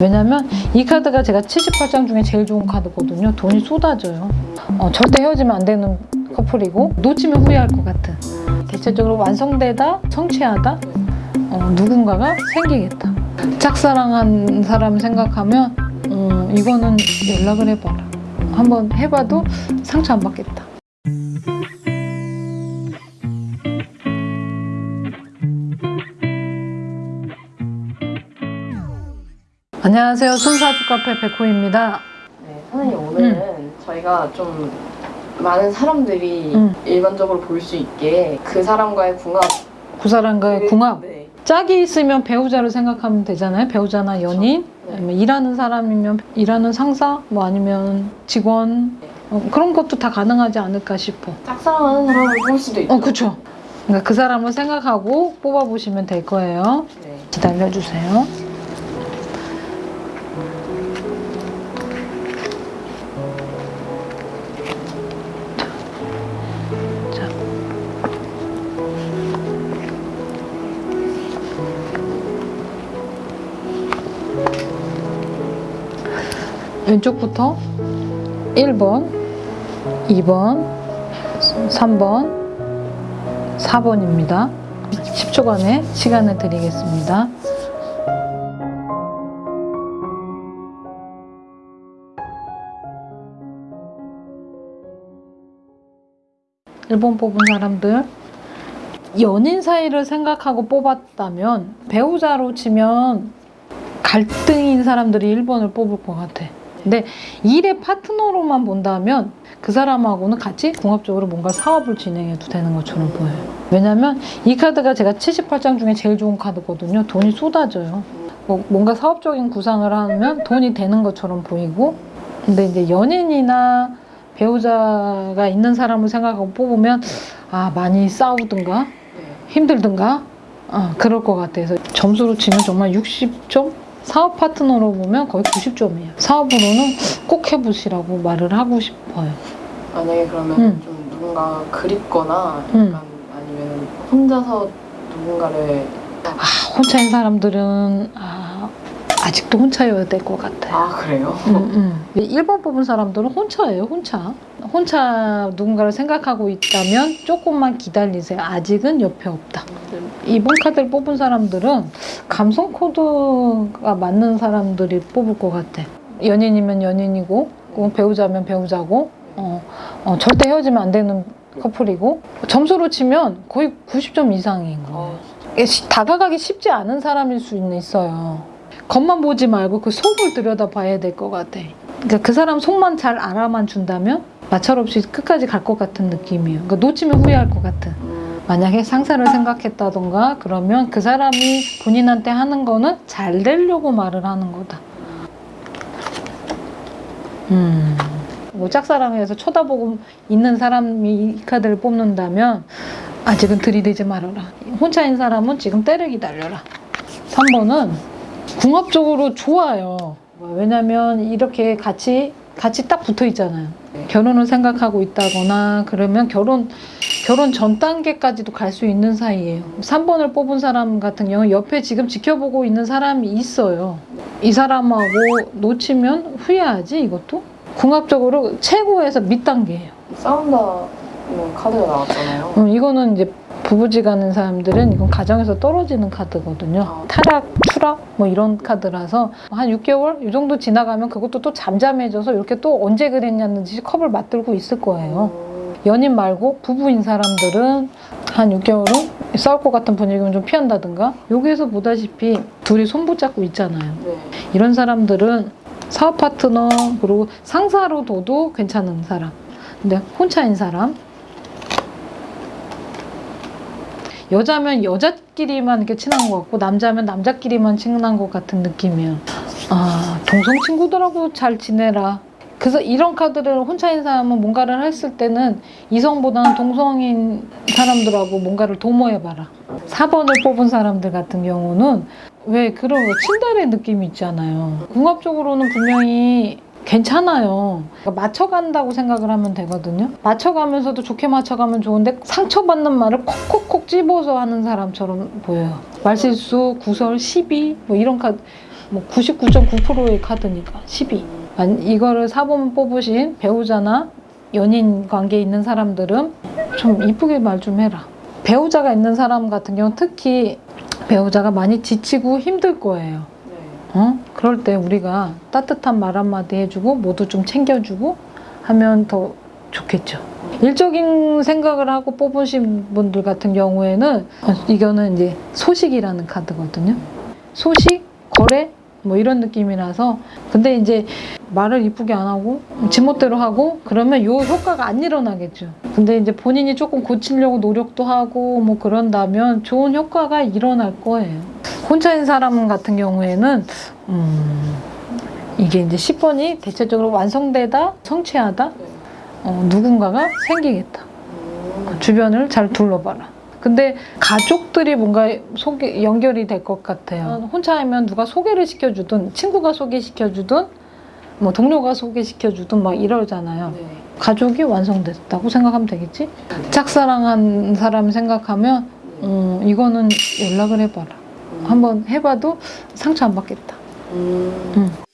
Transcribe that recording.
왜냐면 이 카드가 제가 78장 중에 제일 좋은 카드거든요. 돈이 쏟아져요. 어, 절대 헤어지면 안 되는 커플이고 놓치면 후회할 것 같은. 대체적으로 완성되다, 성취하다, 어, 누군가가 생기겠다. 짝사랑한 사람 생각하면 음, 이거는 연락을 해봐라. 한번 해봐도 상처 안 받겠다. 안녕하세요. 순사주 카페 백호입니다. 네, 선생님 오늘은 저희가 좀 많은 사람들이 음. 일반적으로 볼 수 있게 그 사람과의 궁합 그 사람과의 궁합. 네. 짝이 있으면 배우자를 생각하면 되잖아요. 배우자나 연인, 네. 아니면 일하는 사람이면 일하는 상사, 뭐 아니면 직원 어, 그런 것도 다 가능하지 않을까 싶어. 짝사랑하는 사람을 볼 수도 있죠. 어, 그렇죠. 그러니까 그 사람을 생각하고 뽑아보시면 될 거예요. 네. 기다려주세요. 왼쪽부터 1번, 2번, 3번, 4번입니다. 10초간의 시간을 드리겠습니다. 일번 뽑은 사람들 연인 사이를 생각하고 뽑았다면 배우자로 치면 갈등인 사람들이 1번을 뽑을 것 같아. 근데 일의 파트너로만 본다면 그 사람하고는 같이 궁합적으로 뭔가 사업을 진행해도 되는 것처럼 보여요. 왜냐면 이 카드가 제가 78장 중에 제일 좋은 카드거든요. 돈이 쏟아져요. 뭐 뭔가 사업적인 구상을 하면 돈이 되는 것처럼 보이고 근데 이제 연인이나 배우자가 있는 사람을 생각하고 뽑으면 아 많이 싸우든가 네. 힘들든가 아, 그럴 것 같아서 점수로 치면 정말 60점? 사업 파트너로 보면 거의 90점이에요. 사업으로는 꼭 해보시라고 말을 하고 싶어요. 만약에 그러면 음. 좀 누군가 그립거나 음. 약간 아니면 혼자서 누군가를 아, 혼자인 사람들은 아, 아직도 혼자여야 될 것 같아요. 아 그래요? 음, 음. 1번 뽑은 사람들은 혼자예요, 혼자. 혼자 누군가를 생각하고 있다면 조금만 기다리세요. 아직은 옆에 없다. 이번 카드를 뽑은 사람들은 감성 코드가 맞는 사람들이 뽑을 것 같아. 연인이면 연인이고, 꼭 배우자면 배우자고, 어, 어, 절대 헤어지면 안 되는 커플이고, 점수로 치면 거의 90점 이상인 거예요. 시- 다가가기 쉽지 않은 사람일 수 있어요. 겉만 보지 말고 그 속을 들여다 봐야 될 것 같아. 그러니까 그 사람 속만 잘 알아만 준다면 마찰 없이 끝까지 갈 것 같은 느낌이에요. 그러니까 놓치면 후회할 것 같은. 음, 만약에 상사를 생각했다던가 그러면 그 사람이 본인한테 하는 거는 잘 되려고 말을 하는 거다. 음. 뭐 짝사랑해서 쳐다보고 있는 사람이 이 카드를 뽑는다면 아직은 들이대지 말아라. 혼자인 사람은 지금 때를 기다려라. 3번은 궁합적으로 좋아요. 왜냐면 이렇게 같이 같이 딱 붙어 있잖아요. 네. 결혼을 생각하고 있다거나 그러면 결혼 결혼 전 단계까지도 갈 수 있는 사이예요. 3번을 뽑은 사람 같은 경우 옆에 지금 지켜보고 있는 사람이 있어요. 이 사람하고 놓치면 후회하지 이것도? 궁합적으로 최고에서 밑단계예요. 싸운다는 카드가 나왔잖아요. 음, 이거는 이제 부부지간인 사람들은 이건 가정에서 떨어지는 카드거든요. 아. 타락, 추락 뭐 이런 카드라서 한 6개월 이 정도 지나가면 그것도 또 잠잠해져서 이렇게 또 언제 그랬냐는 듯이 컵을 맞들고 있을 거예요. 음, 연인 말고 부부인 사람들은 한 6개월은 싸울 것 같은 분위기면 좀 피한다든가 여기에서 보다시피 둘이 손 붙잡고 있잖아요. 네. 이런 사람들은 사업 파트너 그리고 상사로 둬도 괜찮은 사람 근데 혼자인 사람 여자면 여자끼리만 이렇게 친한 것 같고 남자면 남자끼리만 친한 것 같은 느낌이야. 아 동성 친구들하고 잘 지내라. 그래서 이런 카드를 혼자인 사람은 뭔가를 했을 때는 이성보다는 동성인 사람들하고 뭔가를 도모해봐라. 4번을 뽑은 사람들 같은 경우는 왜 그런 거 친달의 느낌이 있잖아요. 궁합적으로는 분명히 괜찮아요. 그러니까 맞춰간다고 생각을 하면 되거든요. 맞춰가면서도 좋게 맞춰가면 좋은데 상처받는 말을 콕콕콕 집어서 하는 사람처럼 보여요. 말실수, 구설, 시비 뭐 이런 카드 뭐 99.9%의 카드니까 12. 만- 이거를 사본 뽑으신 배우자나 연인 관계에 있는 사람들은 좀 이쁘게 말 좀 해라. 배우자가 있는 사람 같은 경우 특히 배우자가 많이 지치고 힘들 거예요. 네. 어? 그럴 때 우리가 따뜻한 말 한마디 해주고 모두 좀 챙겨주고 하면 더 좋겠죠. 일적인 생각을 하고 뽑으신 분들 같은 경우에는 이거는 이제 소식이라는 카드거든요. 소식, 거래 뭐 이런 느낌이라서 근데 이제 말을 이쁘게 안 하고 지멋대로 하고 그러면 요 효과가 안 일어나겠죠. 근데 이제 본인이 조금 고치려고 노력도 하고 뭐 그런다면 좋은 효과가 일어날 거예요. 혼자인 사람 같은 경우에는 음, 이게 이제 10번이 대체적으로 완성되다, 성취하다, 네. 어, 누군가가 생기겠다. 음. 주변을 잘 둘러봐라. 근데 가족들이 뭔가 소개, 연결이 될 것 같아요. 혼자이면 누가 소개를 시켜주든 친구가 소개시켜주든 뭐 동료가 소개시켜주든 막 이러잖아요. 네. 가족이 완성됐다고 생각하면 되겠지? 짝사랑한 사람 생각하면 음, 이거는 연락을 해봐라. 음. 한번 해봐도 상처 안 받겠다. 음. 음.